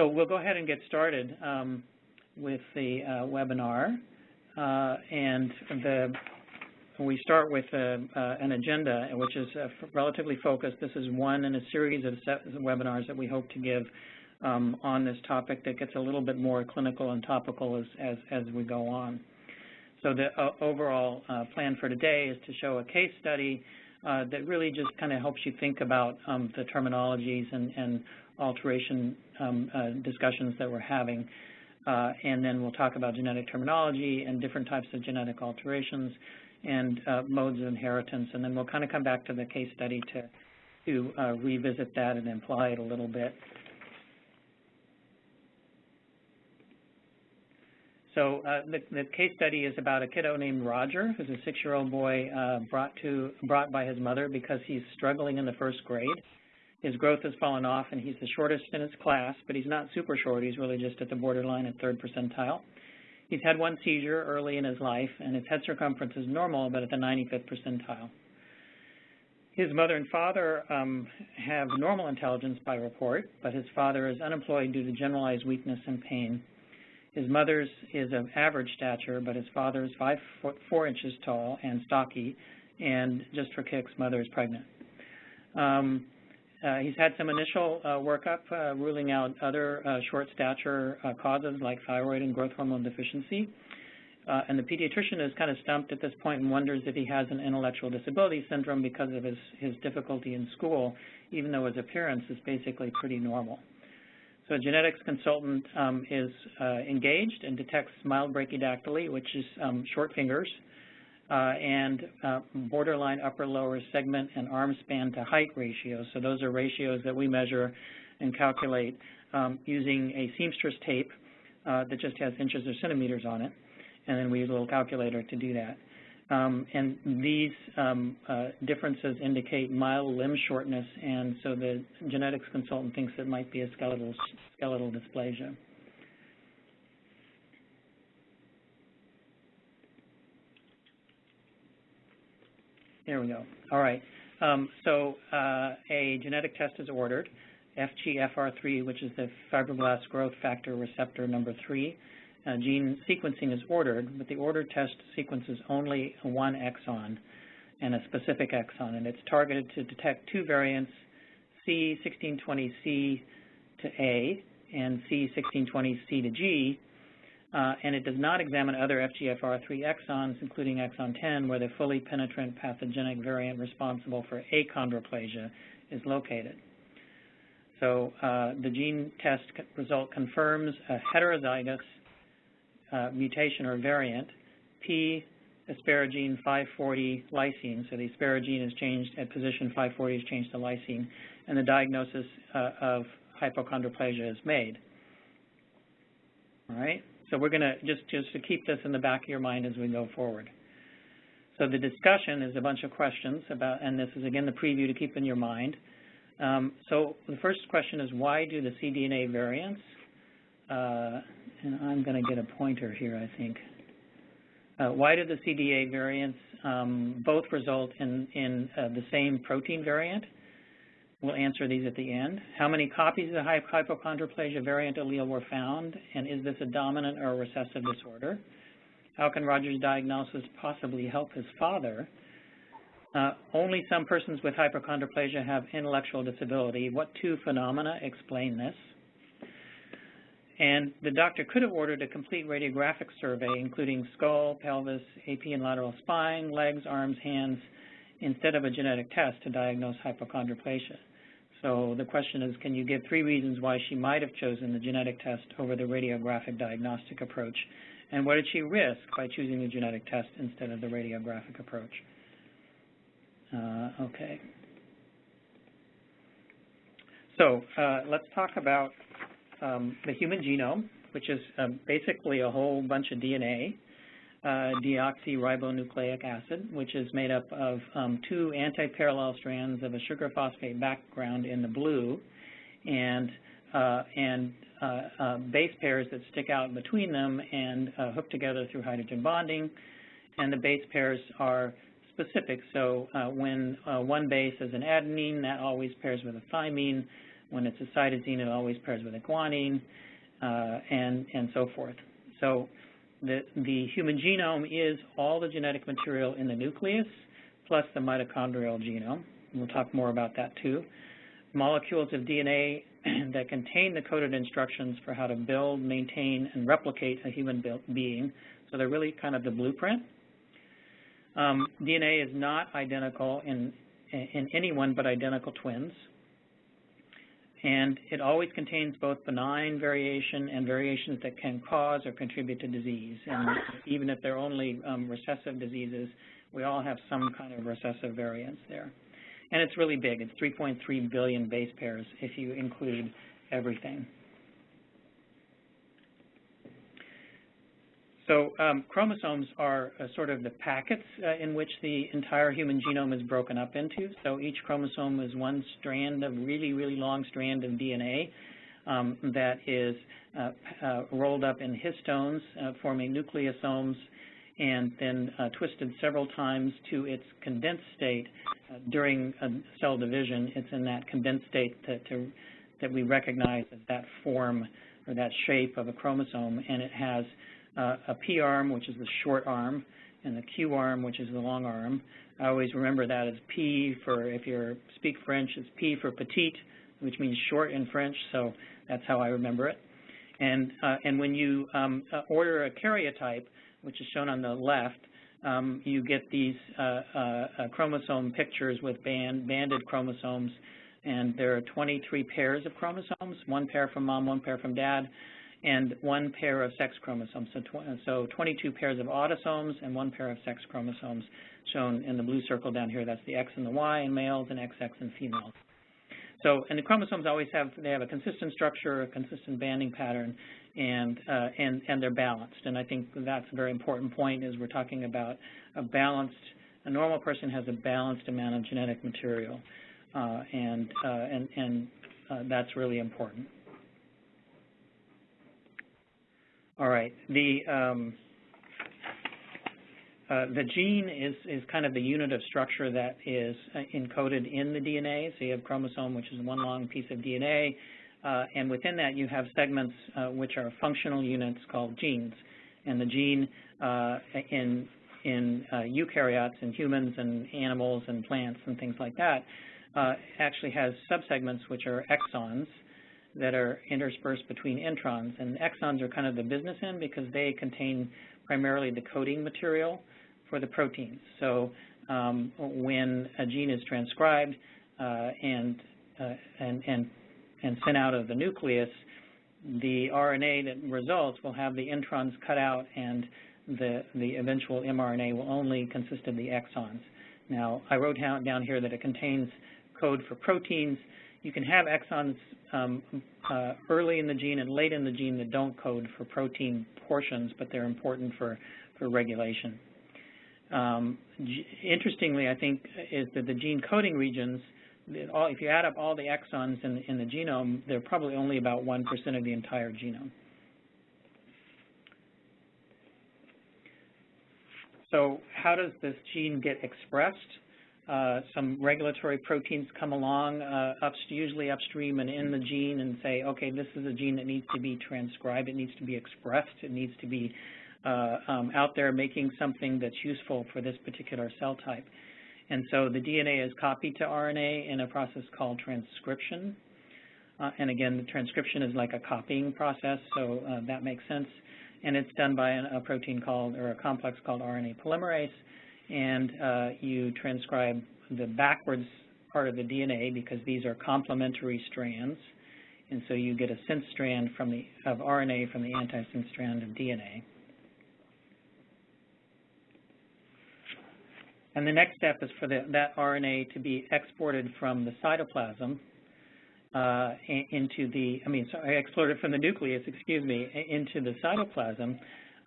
So we'll go ahead and get started um, with the uh, webinar. Uh, and the, we start with uh, uh an agenda, which is uh, relatively focused. This is one in a series of webinars that we hope to give um, on this topic that gets a little bit more clinical and topical as, as, as we go on. So the uh, overall plan for today is to show a case study that really just kind of helps you think about um, the terminologies and, and alteration um, uh, discussions that we're having. Uh, and then we'll talk about genetic terminology and different types of genetic alterations and uh, modes of inheritance. And then we'll kind of come back to the case study to, to uh, revisit that and imply it a little bit. So uh, the, the, case study is about a kiddo named Roger, who's a six-year-old boy uh, brought to brought by his mother because he's struggling in the first grade. His growth has fallen off, and he's the shortest in his class, but he's not super short. He's really just at the borderline at third percentile. He's had one seizure early in his life, and his head circumference is normal, but at the 95th percentile. His mother and father um, have normal intelligence by report, but his father is unemployed due to generalized weakness and pain. His mother's is of average stature, but his father is 5 foot 4 inches tall and stocky, and just for kicks, mother is pregnant. Um, he's had some initial uh, workup uh, ruling out other uh, short stature uh, causes like thyroid and growth hormone deficiency. Uh, and the pediatrician is kind of stumped at this point and wonders if he has an intellectual disability syndrome because of his, his difficulty in school, even though his appearance is basically pretty normal. So a genetics consultant um, is engaged and detects mild brachydactyly, which is um, short fingers, uh, and uh, borderline upper-lower segment and arm span to height ratios. So those are ratios that we measure and calculate um, using a seamstress tape uh, that just has inches or centimeters on it, and then we use a little calculator to do that. Um, and these um, uh, differences indicate mild limb shortness, and so the genetics consultant thinks it might be a skeletal, skeletal dysplasia. There we go. All right. Um, so uh, a genetic test is ordered, FGFR3, which is the fibroblast growth factor receptor number 3. Uh, gene sequencing is ordered, but the ordered test sequences only one exon and a specific exon, and it's targeted to detect two variants, C1620C to A and C1620C to G, and it does not examine other FGFR3 exons, including exon 10, where the fully penetrant pathogenic variant responsible for achondroplasia is located. So uh, the gene test result confirms a heterozygous uh, mutation or variant, P asparagine 540 lysine. So the asparagine is changed at position 540 is changed to lysine, and the diagnosis uh, of hypochondroplasia is made. All right. So we're going to just, just to keep this in the back of your mind as we go forward. So the discussion is a bunch of questions about, and this is again the preview to keep in your mind. Um, so the first question is why do the cDNA variants, uh, and I'm going to get a pointer here, I think. Uh, why do the cDNA variants um, both result in, in uh, the same protein variant? We'll answer these at the end. How many copies of the hypochondroplasia variant allele were found, and is this a dominant or a recessive disorder? How can Roger's diagnosis possibly help his father? Uh, only some persons with hypochondroplasia have intellectual disability. What two phenomena explain this? And the doctor could have ordered a complete radiographic survey, including skull, pelvis, AP and lateral spine, legs, arms, hands, instead of a genetic test to diagnose hypochondroplasia. So the question is, can you give three reasons why she might have chosen the genetic test over the radiographic diagnostic approach? And what did she risk by choosing the genetic test instead of the radiographic approach? Uh, okay. So uh, let's talk about um, the human genome, which is um, basically a whole bunch of DNA deoxyribonucleic acid, which is made up of um, two anti-parallel strands of a sugar phosphate background in the blue and, uh, and uh, uh base pairs that stick out between them and uh, hook together through hydrogen bonding. And the base pairs are specific. So uh, when one base is an adenine, that always pairs with a thymine. When it's a cytosine, it always pairs with a guanine, uh, and, and so forth. So the, the human genome is all the genetic material in the nucleus plus the mitochondrial genome. We'll talk more about that too. Molecules of DNA that contain the coded instructions for how to build, maintain, and replicate a human being. So they're really kind of the blueprint. Um, DNA is not identical in, in anyone but identical twins. And it always contains both benign variation and variations that can cause or contribute to disease. And even if they're only um, recessive diseases, we all have some kind of recessive variants there. And it's really big. It's 3.3 billion base pairs if you include everything. So um, chromosomes are uh, sort of the packets uh, in which the entire human genome is broken up into. So each chromosome is one strand of really, really long strand of DNA um, that is uh, uh rolled up in histones, uh, forming nucleosomes, and then uh, twisted several times to its condensed state during cell division. It's in that condensed state that, to, that we recognize as that form or that shape of a chromosome, and it has uh, a P arm, which is the short arm, and the Q arm, which is the long arm. I always remember that as P for, if you speak French, it's P for petite, which means short in French, so that's how I remember it. And, uh, and when you um, uh, order a karyotype, which is shown on the left, um, you get these uh, uh, uh chromosome pictures with band, banded chromosomes, and there are 23 pairs of chromosomes, one pair from mom, one pair from dad, and one pair of sex chromosomes. So, tw so 22 pairs of autosomes and one pair of sex chromosomes shown in the blue circle down here. That's the X and the Y in males and XX in females. So, and the chromosomes always have, they have a consistent structure, a consistent banding pattern, and, uh, and, and they're balanced. And I think that's a very important point is we're talking about a balanced, a normal person has a balanced amount of genetic material. Uh, and, uh, and, and uh, that's really important. All right. The um, uh, the gene is, is kind of the unit of structure that is uh, encoded in the DNA. So you have chromosome, which is one long piece of DNA, uh, and within that you have segments uh, which are functional units called genes. And the gene uh, in in uh, eukaryotes, in humans and animals and plants and things like that, actually has subsegments which are exons, that are interspersed between introns. And exons are kind of the business end because they contain primarily the coding material for the proteins. So um, when a gene is transcribed uh, and, uh, and, and, and sent out of the nucleus, the RNA that results will have the introns cut out and the, the eventual mRNA will only consist of the exons. Now, I wrote down here that it contains code for proteins. You can have exons um, uh, early in the gene and late in the gene that don't code for protein portions, but they're important for, for regulation. Um, interestingly, I think, is that the gene coding regions, all, if you add up all the exons in, in the genome, they're probably only about 1% of the entire genome. So how does this gene get expressed? Uh, some regulatory proteins come along, uh, up, usually upstream and in the gene, and say, okay, this is a gene that needs to be transcribed, it needs to be expressed, it needs to be uh, um, out there making something that's useful for this particular cell type. And so the DNA is copied to RNA in a process called transcription. Uh, and again, the transcription is like a copying process, so uh, that makes sense. And it's done by an, a protein called, or a complex called RNA polymerase and uh, you transcribe the backwards part of the DNA because these are complementary strands. And so you get a sense strand from the, of RNA from the antisense strand of DNA. And the next step is for the, that RNA to be exported from the cytoplasm uh, into the, I mean, sorry, exported from the nucleus, excuse me, into the cytoplasm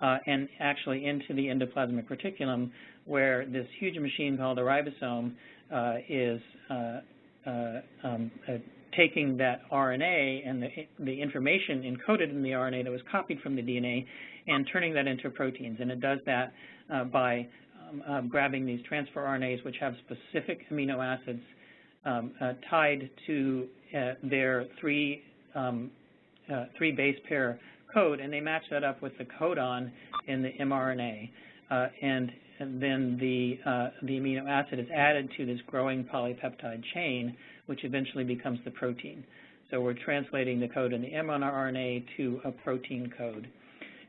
uh, and actually into the endoplasmic reticulum where this huge machine called a ribosome uh, is uh, uh, um, uh, taking that RNA and the, the information encoded in the RNA that was copied from the DNA and turning that into proteins. And it does that by um, grabbing these transfer RNAs which have specific amino acids um, uh, tied to uh, their three um, uh, three base pair code, and they match that up with the codon in the mRNA. Uh, and, and, then the, uh, the amino acid is added to this growing polypeptide chain, which eventually becomes the protein. So we're translating the code in the mRNA to a protein code.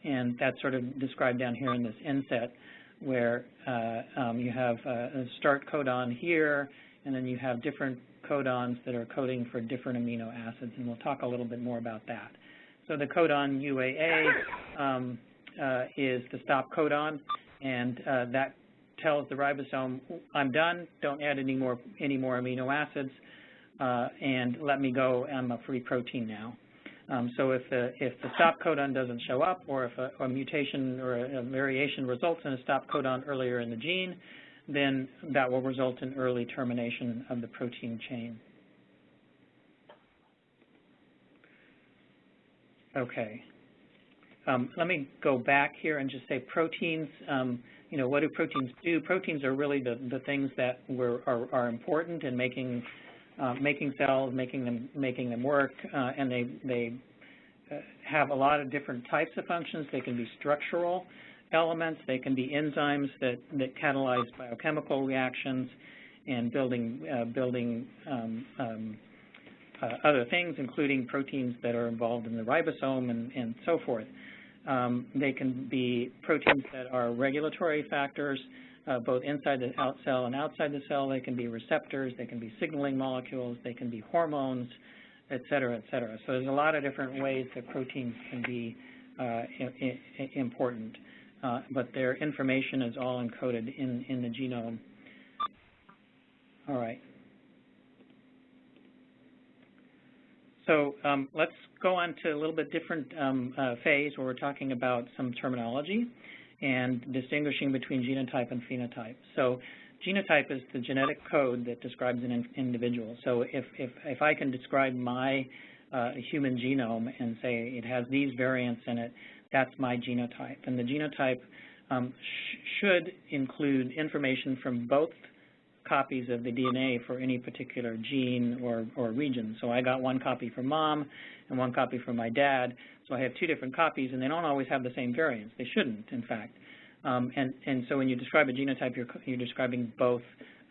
And that's sort of described down here in this inset, where uh, um, you have a start codon here, and then you have different codons that are coding for different amino acids, and we'll talk a little bit more about that. So the codon UAA um, uh, is the stop codon, and uh, that tells the ribosome, I'm done, don't add any more, any more amino acids, uh, and let me go, I'm a free protein now. Um, so if the, if the stop codon doesn't show up, or if a, a mutation or a, a, variation results in a stop codon earlier in the gene, then that will result in early termination of the protein chain. Okay. Um, let me go back here and just say proteins, um, you know, what do proteins do? Proteins are really the, the things that were, are, are important in making, uh, making cells, making them, making them work, uh, and they, they uh, have a lot of different types of functions. They can be structural elements, they can be enzymes that, that catalyze biochemical reactions and building, uh, building um, um, other things, including proteins that are involved in the ribosome and, and so forth. Um, they can be proteins that are regulatory factors, uh, both inside the out cell and outside the cell. They can be receptors. They can be signaling molecules. They can be hormones, et cetera, et cetera. So there's a lot of different ways that proteins can be uh, important, uh, but their information is all encoded in, in the genome. All right. So um, let's go on to a little bit different um, uh, phase where we're talking about some terminology and distinguishing between genotype and phenotype. So genotype is the genetic code that describes an in individual. So if, if, if I can describe my uh, human genome and say it has these variants in it, that's my genotype. And the genotype um, sh should include information from both copies of the DNA for any particular gene or, or region. So I got one copy from mom and one copy from my dad. So I have two different copies, and they don't always have the same variants. They shouldn't, in fact. Um, and, and so when you describe a genotype, you're, you're describing both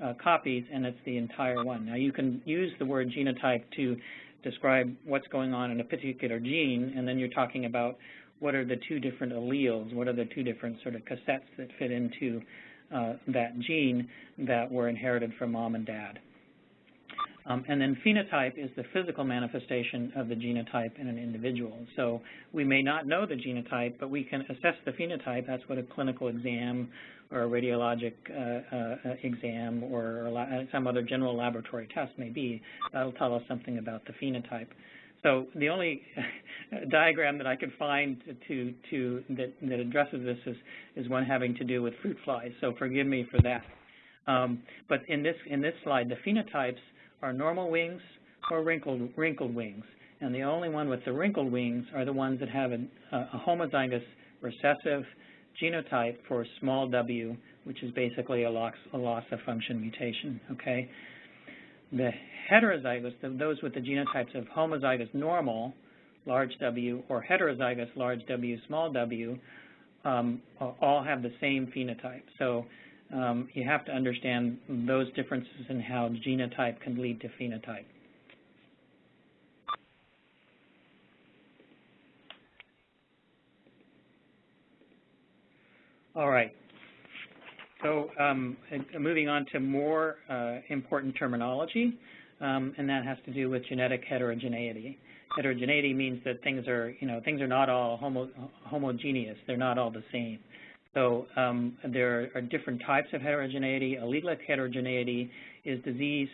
uh, copies, and it's the entire one. Now, you can use the word genotype to describe what's going on in a particular gene, and then you're talking about what are the two different alleles, what are the two different sort of cassettes that fit into uh, that gene that were inherited from mom and dad. Um, and then phenotype is the physical manifestation of the genotype in an individual. So we may not know the genotype, but we can assess the phenotype. That's what a clinical exam or a radiologic uh, uh, exam or some other general laboratory test may be. That'll tell us something about the phenotype. So the only diagram that I could find to, to that, that addresses this is, is one having to do with fruit flies. So forgive me for that. Um, but in this in this slide, the phenotypes are normal wings or wrinkled wrinkled wings, and the only one with the wrinkled wings are the ones that have a, a homozygous recessive genotype for small w, which is basically a loss, a loss of function mutation. Okay. The heterozygous, those with the genotypes of homozygous normal, large W, or heterozygous large W, small w, um, all have the same phenotype. So um, you have to understand those differences in how genotype can lead to phenotype. All right. So um, moving on to more uh, important terminology, um, and that has to do with genetic heterogeneity. Heterogeneity means that things are, you know, things are not all homo homogeneous. They're not all the same. So um, there are different types of heterogeneity. Allelic heterogeneity is disease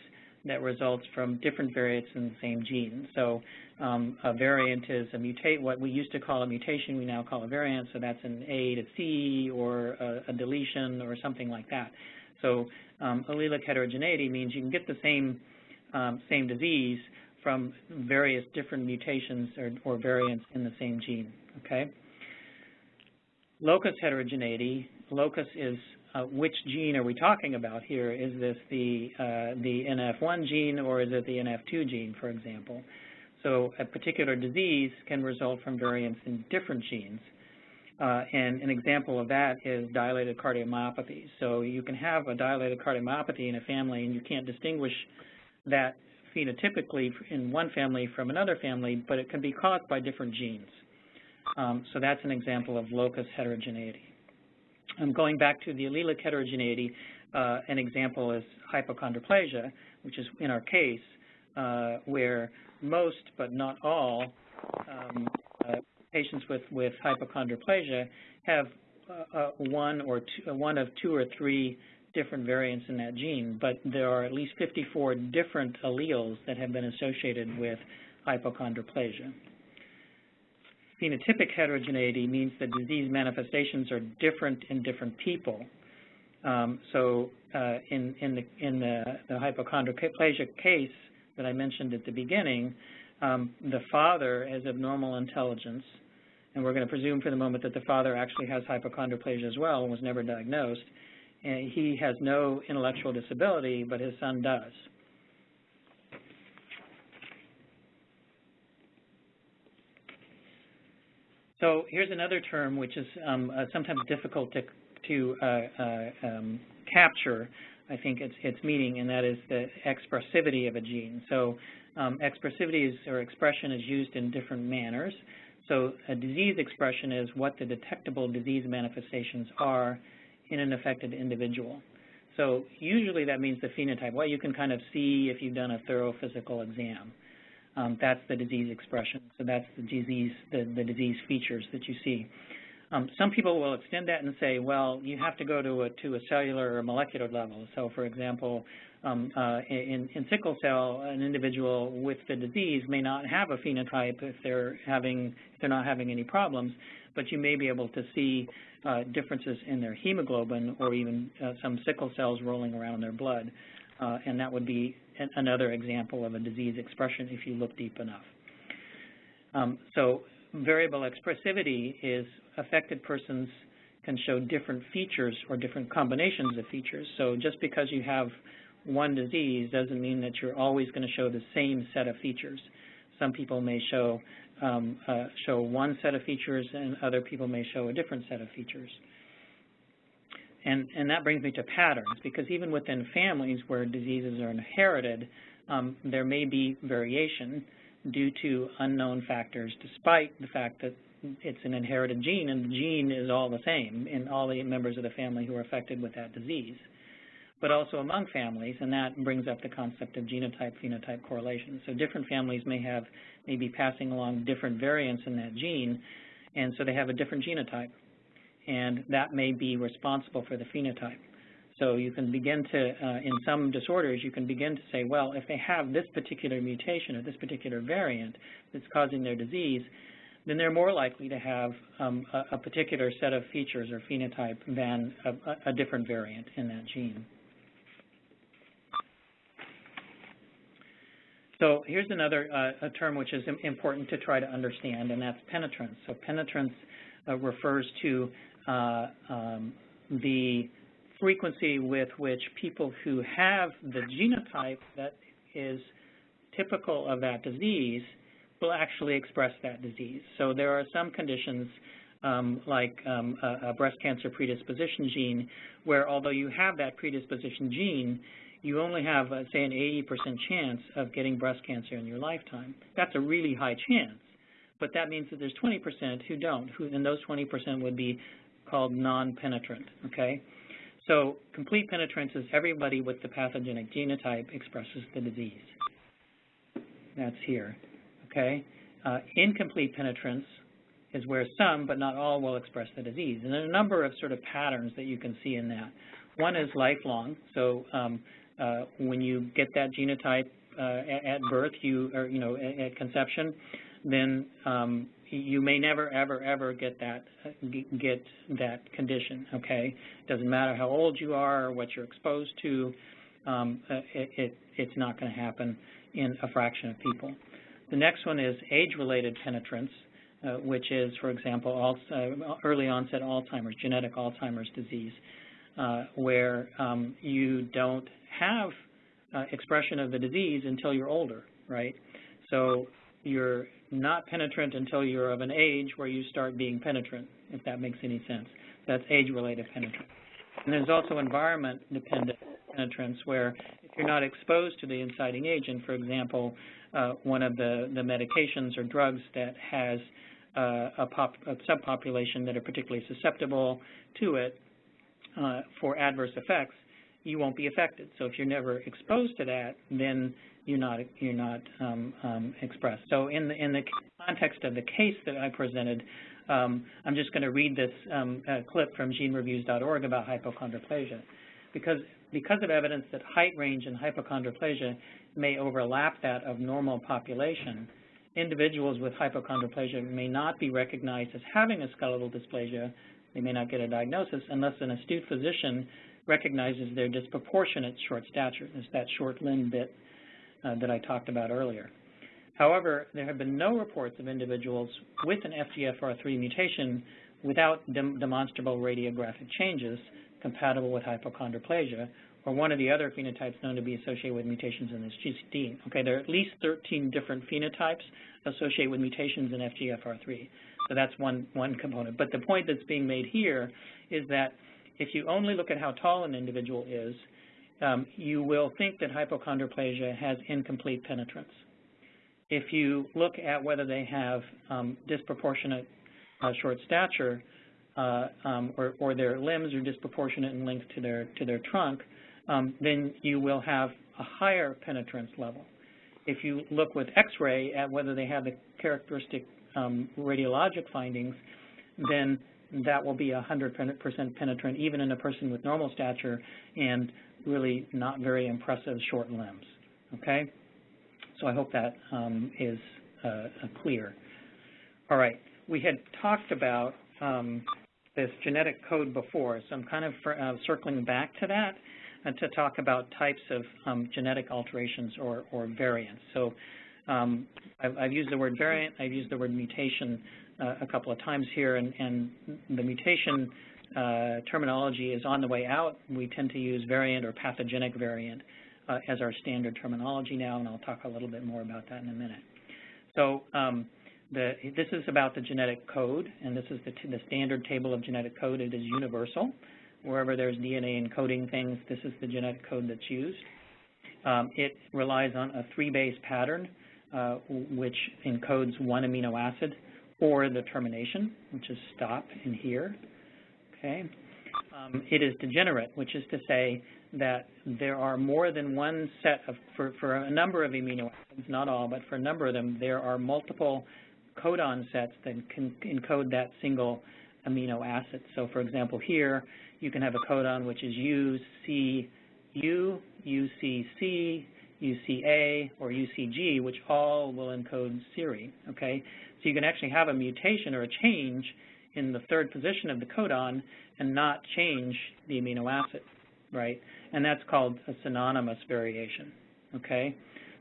that results from different variants in the same gene. So um, a variant is a mutate, what we used to call a mutation, we now call a variant, so that's an A to C or a, a deletion or something like that. So um, allelic heterogeneity means you can get the same, um, same disease from various different mutations or, or variants in the same gene, okay? Locus heterogeneity, locus is uh, which gene are we talking about here? Is this the, uh, the NF1 gene or is it the NF2 gene, for example? So a particular disease can result from variants in different genes. Uh, and an example of that is dilated cardiomyopathy. So you can have a dilated cardiomyopathy in a family and you can't distinguish that phenotypically in one family from another family, but it can be caused by different genes. Um, so that's an example of locus heterogeneity. Going back to the allelic heterogeneity, uh, an example is hypochondroplasia, which is in our case uh, where most but not all um, uh, patients with, with hypochondroplasia have uh, uh, one or two, one of two or three different variants in that gene, but there are at least 54 different alleles that have been associated with hypochondroplasia. Phenotypic heterogeneity means that disease manifestations are different in different people. Um, so uh, in, in, the, in the, the, hypochondroplasia case that I mentioned at the beginning, um, the father has abnormal intelligence, and we're going to presume for the moment that the father actually has hypochondroplasia as well and was never diagnosed. And he has no intellectual disability, but his son does. So here's another term which is um, uh, sometimes difficult to, to uh, uh, um, capture, I think, its, its meaning, and that is the expressivity of a gene. So um, expressivity is, or expression is used in different manners. So a disease expression is what the detectable disease manifestations are in an affected individual. So usually that means the phenotype, what you can kind of see if you've done a thorough physical exam. Um, that's the disease expression. So that's the disease, the, the disease features that you see. Um, some people will extend that and say, well, you have to go to a, to a cellular or molecular level. So, for example, um, uh, in, in, sickle cell, an individual with the disease may not have a phenotype if they're having if they're not having any problems, but you may be able to see uh, differences in their hemoglobin or even uh, some sickle cells rolling around in their blood, uh, and that would be another example of a disease expression if you look deep enough. Um, so variable expressivity is affected persons can show different features or different combinations of features. So just because you have one disease doesn't mean that you're always going to show the same set of features. Some people may show um, uh, show one set of features and other people may show a different set of features. And, and that brings me to patterns, because even within families where diseases are inherited, um, there may be variation due to unknown factors, despite the fact that it's an inherited gene, and the gene is all the same in all the members of the family who are affected with that disease but also among families, and that brings up the concept of genotype-phenotype correlation. So different families may have, may be passing along different variants in that gene, and so they have a different genotype, and that may be responsible for the phenotype. So you can begin to, uh, in some disorders, you can begin to say, well, if they have this particular mutation or this particular variant that's causing their disease, then they're more likely to have um, a, a, particular set of features or phenotype than a, a different variant in that gene. So here's another uh, term which is important to try to understand, and that's penetrance. So penetrance uh, refers to um, the frequency with which people who have the genotype that is typical of that disease will actually express that disease. So there are some conditions um, like um, a, a breast cancer predisposition gene where although you have that predisposition gene, you only have, uh, say, an 80% chance of getting breast cancer in your lifetime. That's a really high chance, but that means that there's 20% who don't, who, and those 20% would be called non-penetrant, okay? So complete penetrance is everybody with the pathogenic genotype expresses the disease. That's here, okay? Uh, incomplete penetrance is where some, but not all, will express the disease. And there are a number of sort of patterns that you can see in that. One is lifelong, so um, uh, when you get that genotype uh, at, at, birth, you or you know at, at conception, then um, you may never ever ever get that get that condition. Okay, doesn't matter how old you are or what you're exposed to, um, it, it, it's not going to happen in a fraction of people. The next one is age-related penetrance, uh, which is, for example, uh, early onset Alzheimer's, genetic Alzheimer's disease. uh, where um, you don't have uh, expression of the disease until you're older, right? So you're not penetrant until you're of an age where you start being penetrant, if that makes any sense. That's age-related penetrance. And there's also environment-dependent penetrance where if you're not exposed to the inciting agent, for example, uh, one of the, the medications or drugs that has uh, a, pop, a, subpopulation that are particularly susceptible to it uh, for adverse effects, you won't be affected. So if you're never exposed to that, then you're not you're not um, um, expressed. So in the in the context of the case that I presented, um, I'm just going to read this um, uh, clip from genereviews.org about hypochondroplasia, because because of evidence that height range and hypochondroplasia may overlap that of normal population, individuals with hypochondroplasia may not be recognized as having a skeletal dysplasia. They may not get a diagnosis unless an astute physician recognizes their disproportionate short stature. It's that short limb bit uh, that I talked about earlier. However, there have been no reports of individuals with an FGFR3 mutation without dem demonstrable radiographic changes compatible with hypochondroplasia or one of the other phenotypes known to be associated with mutations in this gene. Okay, there are at least 13 different phenotypes associated with mutations in FGFR3. So that's one, one component. But the point that's being made here is that if you only look at how tall an individual is, um, you will think that hypochondroplasia has incomplete penetrance. If you look at whether they have um, disproportionate uh, short stature uh, um, or, or, their limbs are disproportionate in length to their, to their trunk, um, then you will have a higher penetrance level. If you look with X-ray at whether they have the characteristic um, radiologic findings, then that will be 100% penetrant even in a person with normal stature and really not very impressive short limbs, okay? So I hope that um, is uh, clear. All right, we had talked about um, this genetic code before, so I'm kind of uh, circling back to that and to talk about types of um, genetic alterations or, or variants. So um, I've, I've, used the word variant, I've used the word mutation uh, a couple of times here, and, and the mutation uh, terminology is on the way out. We tend to use variant or pathogenic variant uh, as our standard terminology now, and I'll talk a little bit more about that in a minute. So um, the, this is about the genetic code, and this is the, the standard table of genetic code. It is universal. Wherever there's DNA encoding things, this is the genetic code that's used. Um, it relies on a three-base pattern, uh, which encodes one amino acid or the termination, which is stop in here. Okay. Um, it is degenerate, which is to say that there are more than one set of, for, for a number of amino acids, not all, but for a number of them, there are multiple codon sets that can encode that single amino acid. So for example, here you can have a codon which is UCU, UCC, UCA, or UCG, which all will encode serine, okay? So you can actually have a mutation or a change in the third position of the codon and not change the amino acid, right? And that's called a synonymous variation, okay?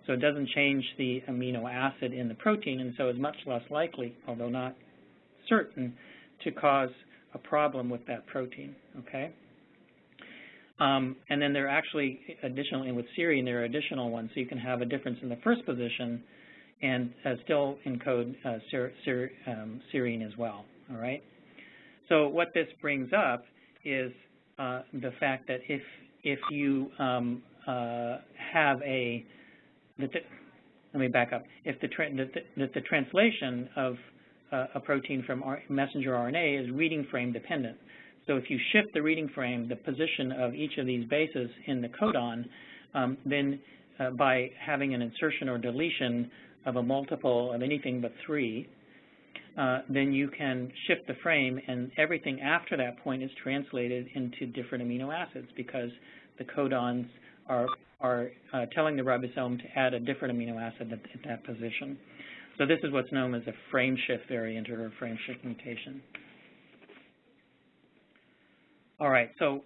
So it doesn't change the amino acid in the protein and so is much less likely, although not certain, to cause a problem with that protein, okay? Um, and then there are actually, additionally with serine, there are additional ones. So you can have a difference in the first position and uh, still encode uh, ser ser um, serine as well, all right? So what this brings up is uh, the fact that if, if you um, uh, have a, the, let me back up, if the, tra the, the, translation of uh, a protein from messenger RNA is reading frame dependent. So if you shift the reading frame, the position of each of these bases in the codon, um, then uh, by having an insertion or deletion of a multiple of anything but three, uh, then you can shift the frame and everything after that point is translated into different amino acids because the codons are, are uh, telling the ribosome to add a different amino acid at, at, that position. So this is what's known as a frame shift variant or a frame shift mutation. All right, so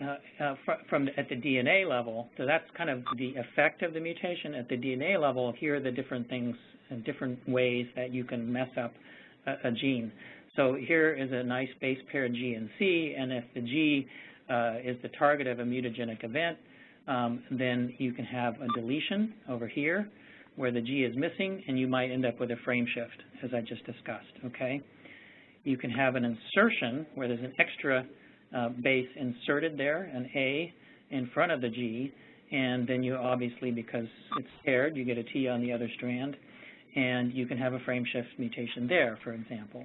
uh, uh, fr from the, at the DNA level, so that's kind of the effect of the mutation. At the DNA level, here are the different things and different ways that you can mess up a, a, gene. So here is a nice base pair of G and C, and if the G uh, is the target of a mutagenic event, um, then you can have a deletion over here where the G is missing, and you might end up with a frame shift, as I just discussed, okay? You can have an insertion where there's an extra uh, base inserted there, an A in front of the G, and then you obviously, because it's paired, you get a T on the other strand, and you can have a frame shift mutation there, for example.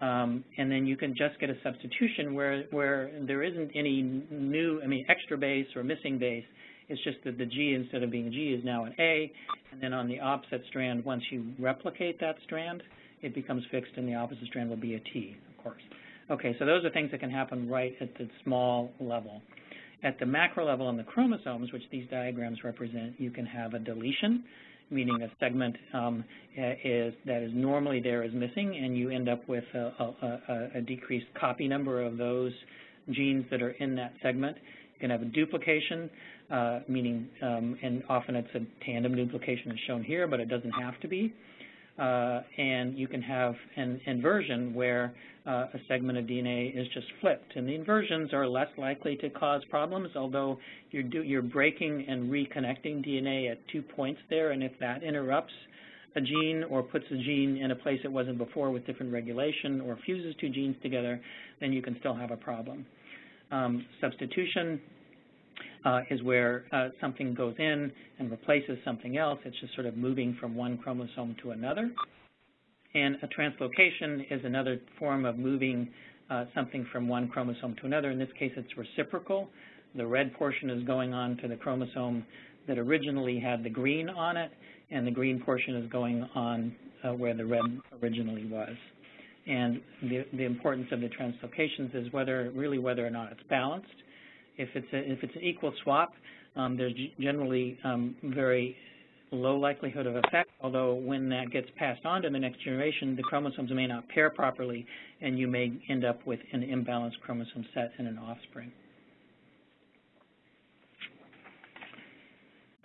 Um, and then you can just get a substitution where, where there isn't any new, I mean, extra base or missing base. It's just that the G, instead of being G, is now an A. And then on the opposite strand, once you replicate that strand, it becomes fixed, and the opposite strand will be a T, of course. Okay, so those are things that can happen right at the small level. At the macro level on the chromosomes, which these diagrams represent, you can have a deletion, meaning a segment um, is that is normally there is missing, and you end up with a, a, a, decreased copy number of those genes that are in that segment. You can have a duplication, uh, meaning, um, and often it's a tandem duplication as shown here, but it doesn't have to be. Uh, and you can have an inversion where uh, a segment of DNA is just flipped. And the inversions are less likely to cause problems, although you're, do, you're breaking and reconnecting DNA at two points there, and if that interrupts a gene or puts a gene in a place it wasn't before with different regulation or fuses two genes together, then you can still have a problem. Um, substitution uh, is where uh, something goes in and replaces something else. It's just sort of moving from one chromosome to another. And a translocation is another form of moving uh, something from one chromosome to another. In this case, it's reciprocal. The red portion is going on to the chromosome that originally had the green on it, and the green portion is going on uh, where the red originally was. And the, the importance of the translocations is whether, really whether or not it's balanced. If it's, a, if it's an equal swap, um, there's generally um, very low likelihood of effect, although when that gets passed on to the next generation, the chromosomes may not pair properly, and you may end up with an imbalanced chromosome set in an offspring.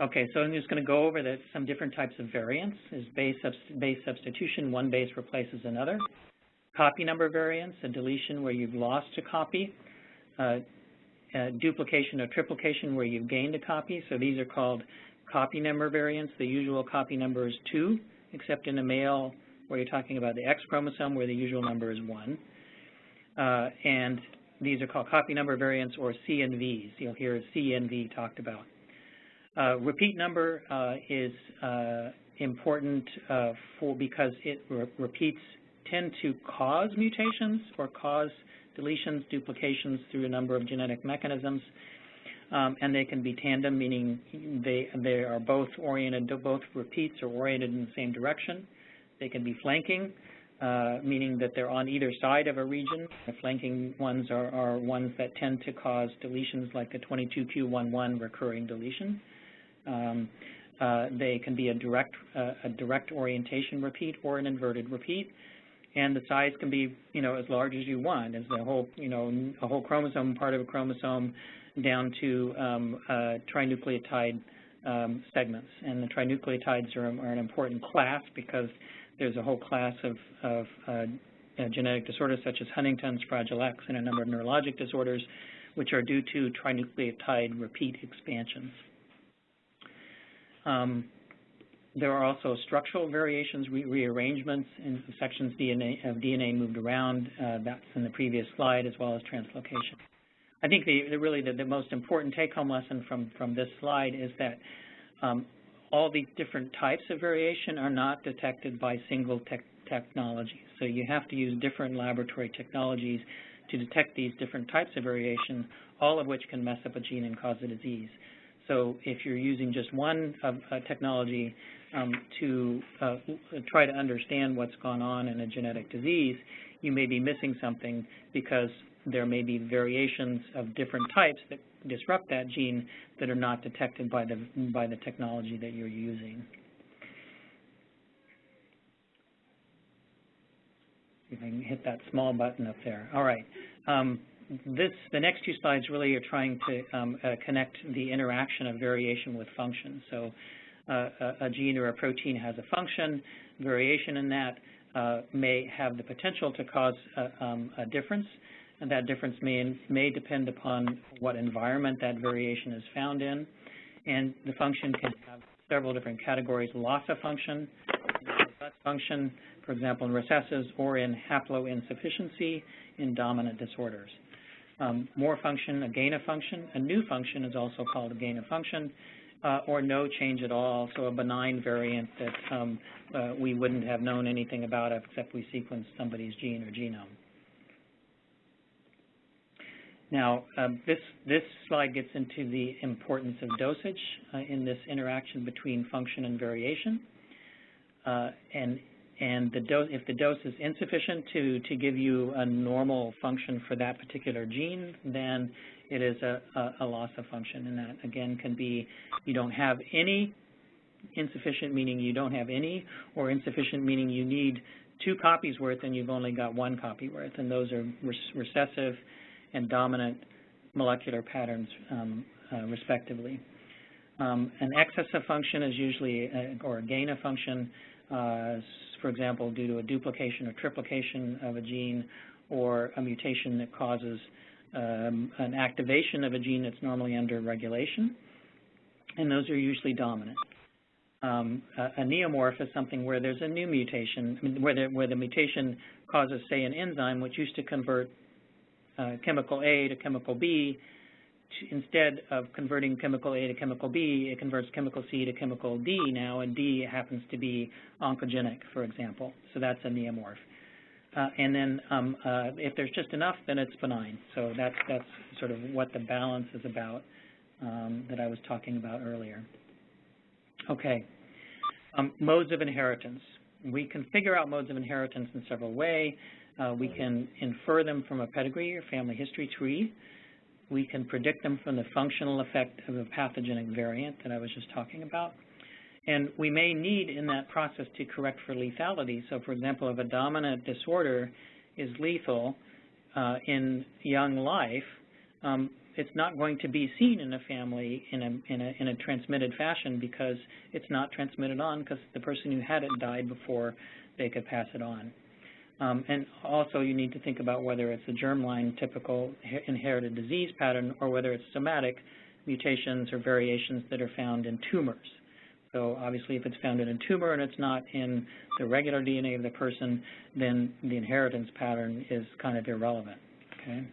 Okay, so I'm just going to go over the, some different types of variants. Is base, base substitution, one base replaces another. Copy number variants, a deletion where you've lost a copy. Uh, duplication or triplication where you've gained a copy. So these are called copy number variants. The usual copy number is 2, except in a male where you're talking about the X chromosome where the usual number is 1. Uh, and these are called copy number variants or CNVs. You'll hear CNV talked about. Uh, repeat number uh, is uh, important uh, for because it re repeats tend to cause mutations or cause deletions, duplications through a number of genetic mechanisms. Um, and they can be tandem, meaning they, they are both oriented, both repeats are oriented in the same direction. They can be flanking, uh, meaning that they're on either side of a region. The flanking ones are, are ones that tend to cause deletions like a 22q11 recurring deletion. Um, uh, they can be a direct, uh, a direct orientation repeat or an inverted repeat and the size can be, you know, as large as you want, as the whole, you know, a whole chromosome, part of a chromosome, down to um, uh, trinucleotide um, segments. And the trinucleotides are, are, an important class because there's a whole class of, of uh, uh, genetic disorders such as Huntington's, Fragile X, and a number of neurologic disorders, which are due to trinucleotide repeat expansions. Um, there are also structural variations, re rearrangements in sections DNA, of DNA moved around. Uh, that's in the previous slide, as well as translocation. I think the, the really the, the, most important take-home lesson from, from this slide is that um, all these different types of variation are not detected by single te technology. So you have to use different laboratory technologies to detect these different types of variation, all of which can mess up a gene and cause a disease. So if you're using just one uh, technology, um, to uh, try to understand what's gone on in a genetic disease, you may be missing something because there may be variations of different types that disrupt that gene that are not detected by the, by the technology that you're using. If I can hit that small button up there. All right. Um, this, the next two slides really are trying to um, uh, connect the interaction of variation with function. So uh, a gene or a protein has a function, variation in that uh, may have the potential to cause a, um, a difference. and that difference may, may depend upon what environment that variation is found in. And the function can have several different categories, loss of function, function, for example, in recessives, or in haploinsufficiency in dominant disorders. Um, more function, a gain of function. A new function is also called a gain of function, uh, or no change at all, so a benign variant that um, uh, we wouldn't have known anything about except we sequenced somebody's gene or genome. Now, um, this, this slide gets into the importance of dosage uh, in this interaction between function and variation. Uh, and and the dose, if the dose is insufficient to, to give you a normal function for that particular gene, then it is a, a, a loss of function. And that, again, can be you don't have any, insufficient meaning you don't have any, or insufficient meaning you need two copies worth and you've only got one copy worth. And those are recessive and dominant molecular patterns, um, uh, respectively. Um, an excess of function is usually, a, or a gain of function, uh, for example, due to a duplication or triplication of a gene or a mutation that causes um, an activation of a gene that's normally under regulation, and those are usually dominant. Um, a, a, neomorph is something where there's a new mutation, where the, where the mutation causes, say, an enzyme which used to convert uh, chemical A to chemical B instead of converting chemical A to chemical B, it converts chemical C to chemical D now, and D happens to be oncogenic, for example. So that's a neomorph. Uh, and then um, uh, if there's just enough, then it's benign. So that's, that's sort of what the balance is about um, that I was talking about earlier. Okay, um, modes of inheritance. We can figure out modes of inheritance in several ways. Uh, we can infer them from a pedigree or family history tree we can predict them from the functional effect of a pathogenic variant that I was just talking about. And we may need in that process to correct for lethality. So, for example, if a dominant disorder is lethal uh, in young life, um, it's not going to be seen in a family in a, in a, in a transmitted fashion because it's not transmitted on because the person who had it died before they could pass it on. Um, and also you need to think about whether it's a germline typical inherited disease pattern or whether it's somatic mutations or variations that are found in tumors. So obviously if it's found in a tumor and it's not in the regular DNA of the person, then the inheritance pattern is kind of irrelevant, okay?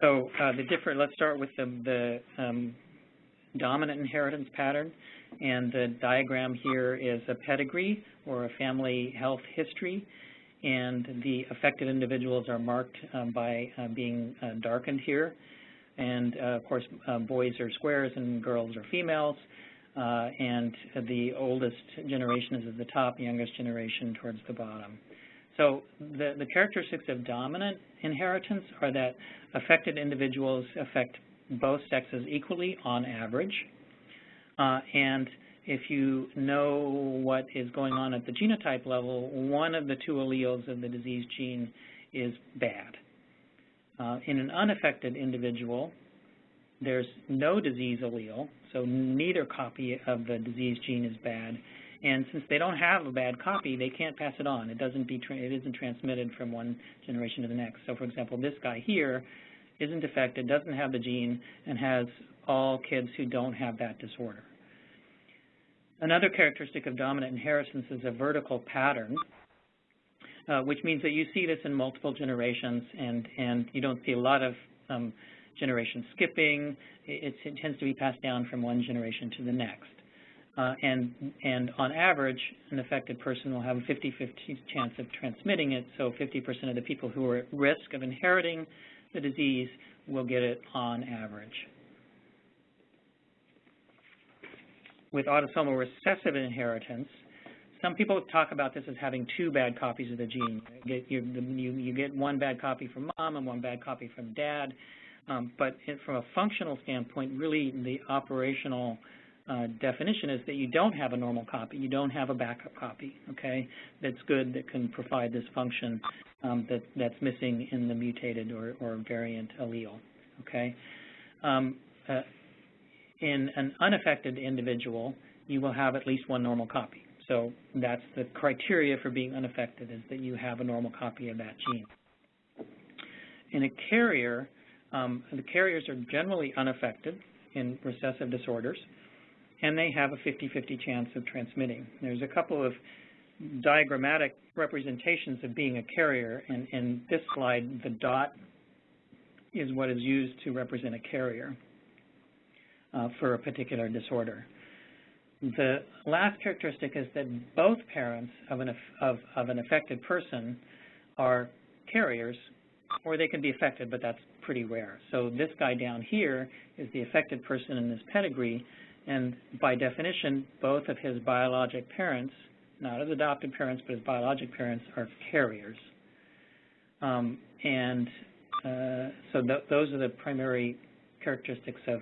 So uh, the different, let's start with the, the um, dominant inheritance pattern. And the diagram here is a pedigree or a family health history. And the affected individuals are marked um, by uh, being uh, darkened here. And, uh, of course, uh, boys are squares and girls are females. Uh, and the oldest generation is at the top, youngest generation towards the bottom. So the, the characteristics of dominant inheritance are that affected individuals affect both sexes equally on average. Uh, and if you know what is going on at the genotype level, one of the two alleles of the disease gene is bad. Uh, in an unaffected individual, there's no disease allele, so neither copy of the disease gene is bad. And since they don't have a bad copy, they can't pass it on. It doesn't be it isn't transmitted from one generation to the next. So, for example, this guy here isn't affected, doesn't have the gene, and has all kids who don't have that disorder. Another characteristic of dominant inheritance is a vertical pattern, uh, which means that you see this in multiple generations and, and you don't see a lot of um, generation skipping. It, it, tends to be passed down from one generation to the next. Uh, and, and on average, an affected person will have a 50-50 chance of transmitting it, so 50% of the people who are at risk of inheriting the disease will get it on average. With autosomal recessive inheritance, some people talk about this as having two bad copies of the gene. You get, you, you, you get one bad copy from mom and one bad copy from dad. Um, but from a functional standpoint, really the operational uh, definition is that you don't have a normal copy. You don't have a backup copy, okay, that's good, that can provide this function um, that, that's missing in the mutated or, or variant allele, okay. Um, uh, in an unaffected individual, you will have at least one normal copy. So that's the criteria for being unaffected is that you have a normal copy of that gene. In a carrier, um, the carriers are generally unaffected in recessive disorders, and they have a 50-50 chance of transmitting. There's a couple of diagrammatic representations of being a carrier, and in this slide, the dot is what is used to represent a carrier uh, for a particular disorder. The last characteristic is that both parents of an, of, of an affected person are carriers, or they can be affected, but that's pretty rare. So this guy down here is the affected person in this pedigree, and by definition, both of his biologic parents, not his adopted parents, but his biologic parents, are carriers. Um, and uh, so th those are the primary characteristics of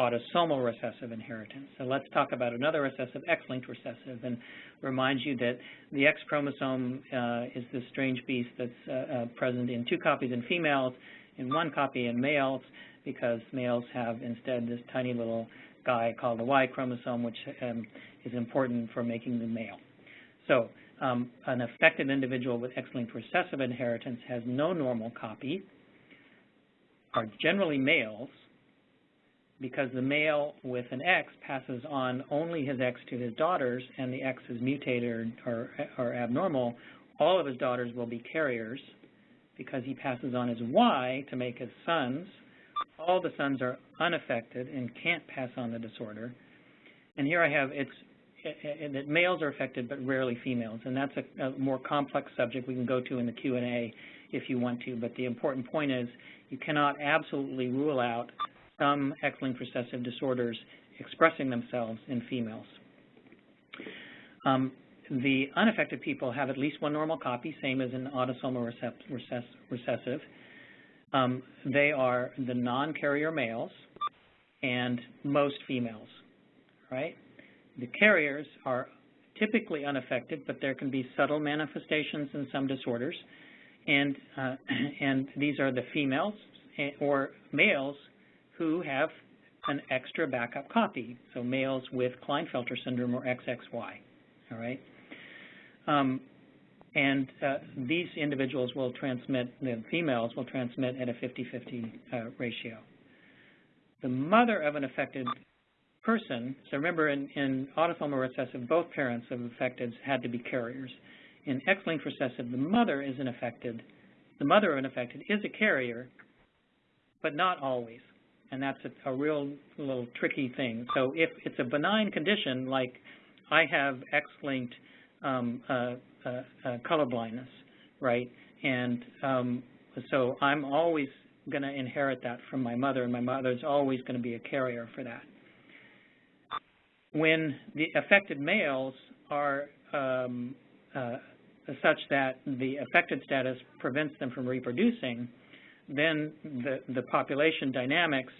autosomal recessive inheritance. So let's talk about another recessive, X-linked recessive, and remind you that the X chromosome uh, is this strange beast that's uh, uh, present in two copies in females, in one copy in males, because males have instead this tiny little guy called the Y chromosome, which um, is important for making the male. So um, an affected individual with X-linked recessive inheritance has no normal copy, are generally males, because the male with an X passes on only his X to his daughters and the X is mutated or, or abnormal, all of his daughters will be carriers because he passes on his Y to make his sons. All the sons are unaffected and can't pass on the disorder. And here I have it's that males are affected but rarely females, and that's a, a more complex subject we can go to in the Q&A if you want to, but the important point is you cannot absolutely rule out some X-linked recessive disorders expressing themselves in females. Um, the unaffected people have at least one normal copy, same as an autosomal recessive. Um, they are the non-carrier males and most females, right? The carriers are typically unaffected, but there can be subtle manifestations in some disorders, and uh, and these are the females eh, or males who have an extra backup copy, so males with Klinefelter syndrome or XXY, all right? Um, and uh, these individuals will transmit, the females will transmit at a 50-50 uh, ratio. The mother of an affected person, so remember in, in autosomal recessive, both parents of affected had to be carriers. In X-linked recessive, the mother is an affected, the mother of an affected is a carrier, but not always and that's a, a real little tricky thing. So if it's a benign condition, like I have X-linked um, uh, uh, uh, color blindness, right, and um, so I'm always going to inherit that from my mother, and my mother's always going to be a carrier for that. When the affected males are um, uh, such that the affected status prevents them from reproducing, then the, the population dynamics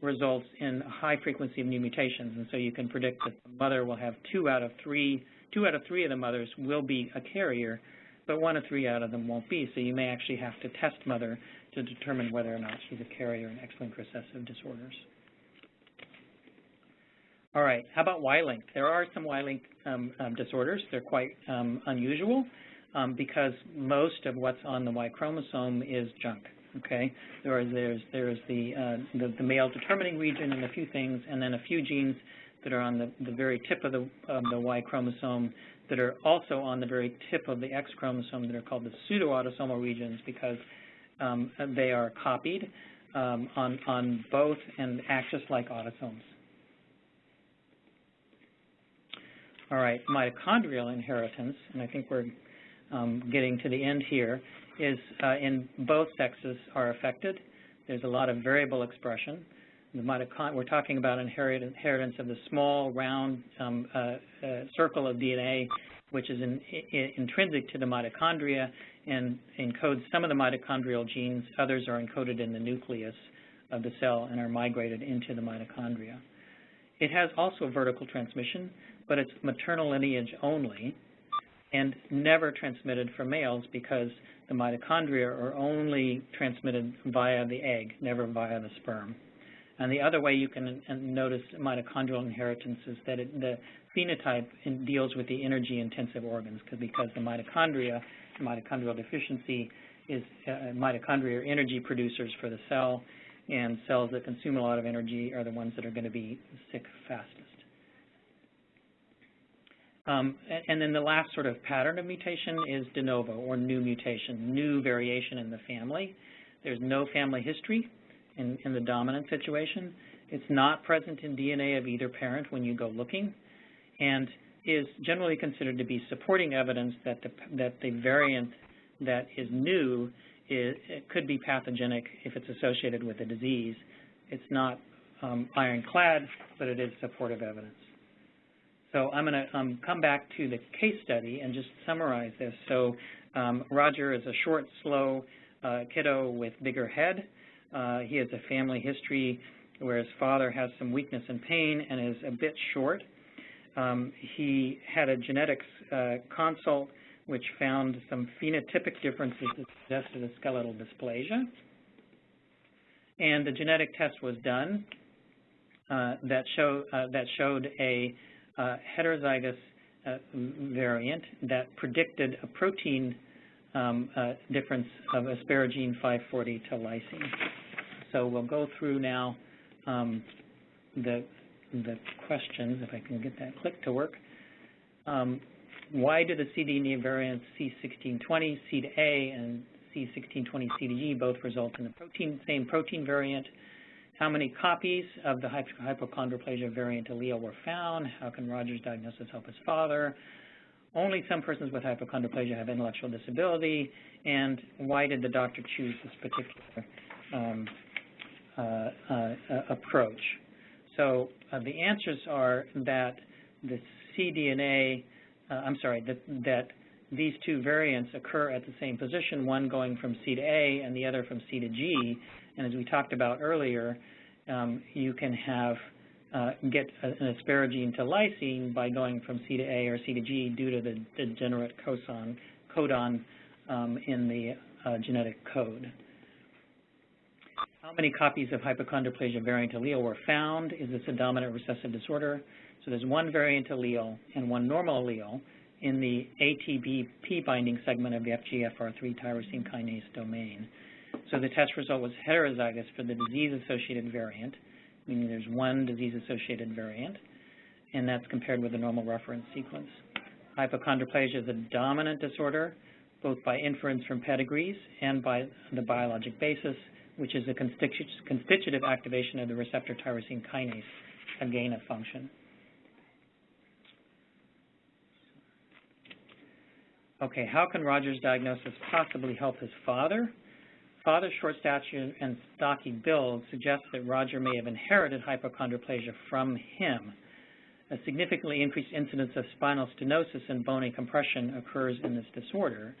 results in a high frequency of new mutations. And so you can predict that the mother will have two out of three, two out of three of the mothers will be a carrier, but one of three out of them won't be. So you may actually have to test mother to determine whether or not she's a carrier in X-linked recessive disorders. All right, how about Y-linked? There are some Y-linked um, um, disorders. They're quite um, unusual um, because most of what's on the Y chromosome is junk. Okay, there is there's there's the, uh, the, the male determining region and a few things, and then a few genes that are on the, the very tip of the of the Y chromosome that are also on the very tip of the X chromosome that are called the pseudoautosomal regions because um, they are copied um, on on both and act just like autosomes. All right, mitochondrial inheritance, and I think we're um, getting to the end here is uh, in both sexes are affected. There's a lot of variable expression. We're talking about inheritance of the small, round um, uh, uh, circle of DNA, which is in, in, intrinsic to the mitochondria and encodes some of the mitochondrial genes. Others are encoded in the nucleus of the cell and are migrated into the mitochondria. It has also vertical transmission, but it's maternal lineage only and never transmitted from males because the mitochondria are only transmitted via the egg, never via the sperm. And the other way you can notice mitochondrial inheritance is that it, the phenotype deals with the energy-intensive organs because the mitochondria, mitochondrial deficiency, is uh, mitochondria are energy producers for the cell, and cells that consume a lot of energy are the ones that are going to be sick fastest. Um, and then the last sort of pattern of mutation is de novo, or new mutation, new variation in the family. There's no family history in, in the dominant situation. It's not present in DNA of either parent when you go looking, and is generally considered to be supporting evidence that the, that the variant that is new is, could be pathogenic if it's associated with a disease. It's not um, ironclad, but it is supportive evidence. So I'm going to um, come back to the case study and just summarize this. So um, Roger is a short, slow uh, kiddo with bigger head. Uh, he has a family history where his father has some weakness and pain and is a bit short. Um, he had a genetics uh, consult which found some phenotypic differences that suggested a skeletal dysplasia. And the genetic test was done uh, that, show, uh, that showed a heterozygous uh, variant that predicted a protein um, uh, difference of asparagine 540 to lysine. So we'll go through now um, the, the questions, if I can get that click to work. Um, why do the cDNA variants C1620, C to A, and C1620, C to G both result in the protein, same protein variant? How many copies of the hypochondroplasia variant allele were found? How can Roger's diagnosis help his father? Only some persons with hypochondroplasia have intellectual disability, and why did the doctor choose this particular um, uh, uh, approach? So uh, the answers are that the cDNA uh, I'm sorry, that, that these two variants occur at the same position, one going from C to A and the other from C to G. And as we talked about earlier, um, you can have uh, get an asparagine to lysine by going from C to A or C to G due to the degenerate codon, codon um, in the uh, genetic code. How many copies of hypochondroplasia variant allele were found? Is this a dominant recessive disorder? So there's one variant allele and one normal allele in the ATBP binding segment of the FGFR3 tyrosine kinase domain. So the test result was heterozygous for the disease-associated variant, meaning there's one disease-associated variant, and that's compared with the normal reference sequence. Hypochondroplasia is a dominant disorder, both by inference from pedigrees and by the biologic basis, which is a constitutive activation of the receptor tyrosine kinase, a gain of function. Okay, how can Roger's diagnosis possibly help his father? Father's short stature and stocky build suggests that Roger may have inherited hypochondroplasia from him. A significantly increased incidence of spinal stenosis and bony compression occurs in this disorder.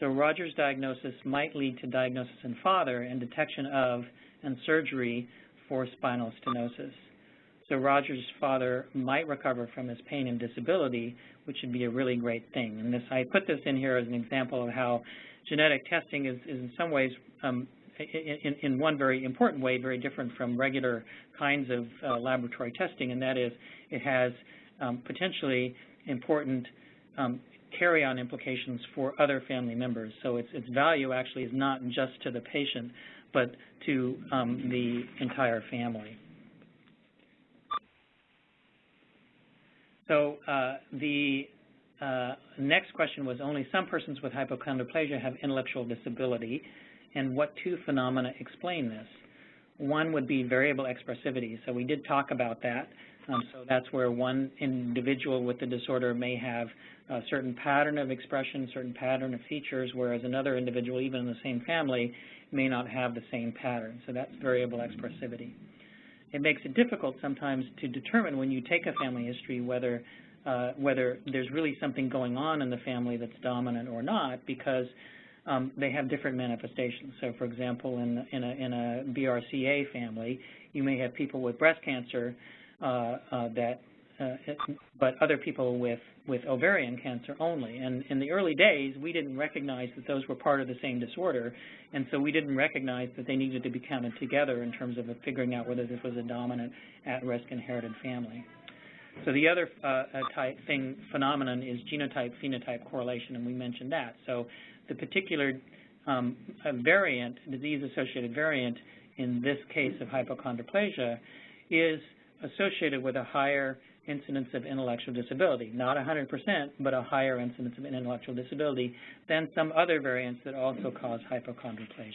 So Roger's diagnosis might lead to diagnosis in father and detection of and surgery for spinal stenosis. So Roger's father might recover from his pain and disability, which would be a really great thing. And this, I put this in here as an example of how genetic testing is, is in some ways, um, in, in, one very important way, very different from regular kinds of uh, laboratory testing, and that is it has um, potentially important um, carry-on implications for other family members. So its, its value actually is not just to the patient, but to um, the entire family. So uh, the uh, next question was only some persons with hypochondroplasia have intellectual disability, and what two phenomena explain this? One would be variable expressivity. So we did talk about that. Um, so that's where one individual with the disorder may have a certain pattern of expression, certain pattern of features, whereas another individual, even in the same family, may not have the same pattern. So that's variable expressivity it makes it difficult sometimes to determine when you take a family history whether uh, whether there's really something going on in the family that's dominant or not because um, they have different manifestations. So, for example, in, in, a, in a BRCA family, you may have people with breast cancer uh, uh, that uh, but other people with, with ovarian cancer only. And in the early days, we didn't recognize that those were part of the same disorder, and so we didn't recognize that they needed to be counted together in terms of figuring out whether this was a dominant at-risk inherited family. So the other uh, type thing phenomenon is genotype-phenotype correlation, and we mentioned that. So the particular um, variant, disease-associated variant in this case of hypochondroplasia is associated with a higher incidence of intellectual disability, not 100%, but a higher incidence of intellectual disability than some other variants that also cause hypochondroplasia.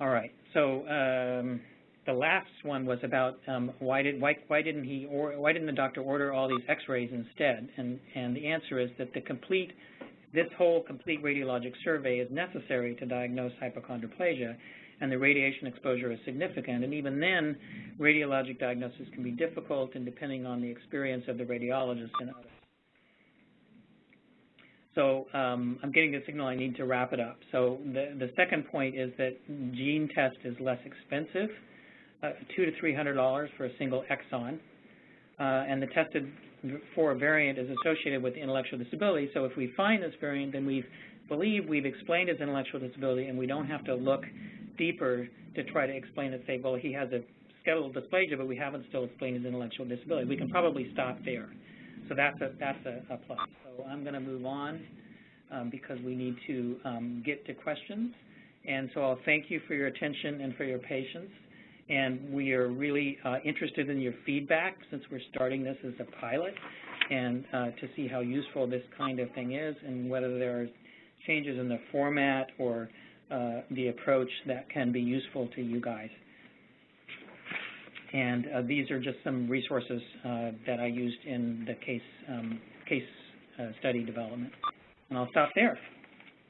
All right, so um, the last one was about um, why did why why didn't he or why didn't the doctor order all these X-rays instead? And and the answer is that the complete this whole complete radiologic survey is necessary to diagnose hypochondroplasia, and the radiation exposure is significant. And even then, radiologic diagnosis can be difficult and depending on the experience of the radiologist and others. So um, I'm getting the signal I need to wrap it up. So the, the second point is that gene test is less expensive, uh, two to three hundred dollars for a single exon, uh, and the tested for variant is associated with intellectual disability. So if we find this variant, then we believe we've explained his intellectual disability, and we don't have to look deeper to try to explain it, say, well, he has a skeletal dysplasia, but we haven't still explained his intellectual disability. We can probably stop there. So that's a, that's a, a plus. So I'm going to move on um, because we need to um, get to questions. And so I'll thank you for your attention and for your patience. And we are really uh, interested in your feedback since we're starting this as a pilot and uh, to see how useful this kind of thing is and whether there are changes in the format or uh, the approach that can be useful to you guys. And uh, these are just some resources uh, that I used in the case, um, case uh, study development. And I'll stop there.